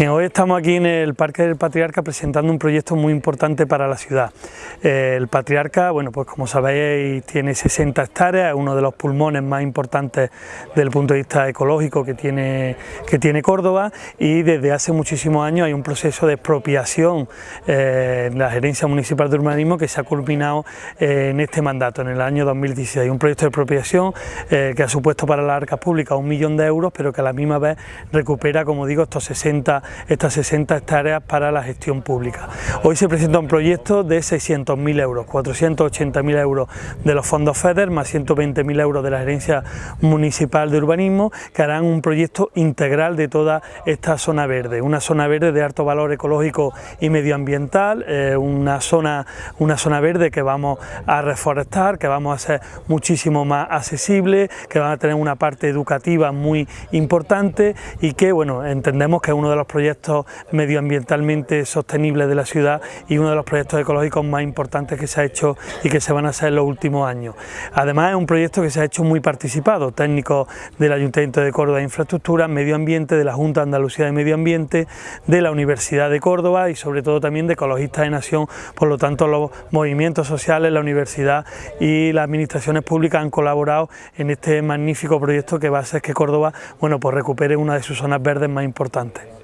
hoy estamos aquí en el Parque del Patriarca presentando un proyecto muy importante para la ciudad. Eh, el Patriarca, bueno, pues como sabéis, tiene 60 hectáreas, es uno de los pulmones más importantes desde el punto de vista ecológico que tiene, que tiene Córdoba y desde hace muchísimos años hay un proceso de expropiación eh, en la Gerencia Municipal de Urbanismo que se ha culminado eh, en este mandato, en el año 2016. Un proyecto de expropiación que ha supuesto para las arcas públicas un millón de euros, pero que a la misma vez recupera, como digo, estos 60 estas 60 hectáreas para la gestión pública. Hoy se presenta un proyecto de 600.000 euros, 480.000 euros de los fondos FEDER más 120.000 euros de la Gerencia Municipal de Urbanismo que harán un proyecto integral de toda esta zona verde, una zona verde de alto valor ecológico y medioambiental, eh, una, zona, una zona verde que vamos a reforestar, que vamos a hacer muchísimo más accesible, que van a tener una parte educativa muy importante y que bueno, entendemos que es uno de los proyectos medioambientalmente sostenibles de la ciudad y uno de los proyectos ecológicos más importantes que se ha hecho y que se van a hacer en los últimos años. Además es un proyecto que se ha hecho muy participado, técnicos del Ayuntamiento de Córdoba de Infraestructura, Medio Ambiente, de la Junta Andalucía de Medio Ambiente, de la Universidad de Córdoba y sobre todo también de Ecologistas de Nación, por lo tanto los movimientos sociales, la universidad y las administraciones públicas han colaborado en este magnífico proyecto que va a hacer que Córdoba bueno, pues recupere una de sus zonas verdes más importantes.